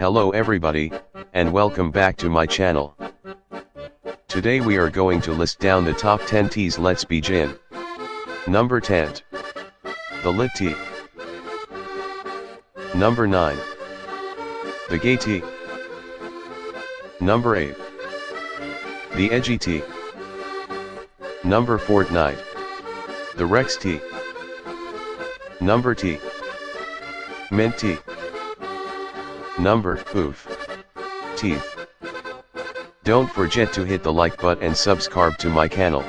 Hello everybody, and welcome back to my channel. Today we are going to list down the top 10 teas let's begin. Number 10. The Lit Tea. Number 9. The Gay Tea. Number 8. The Edgy Tea. Number Fortnite. The Rex Tea. Number T. Mint Tea. Number, oof. Teeth. Don't forget to hit the like button and subscribe to my channel.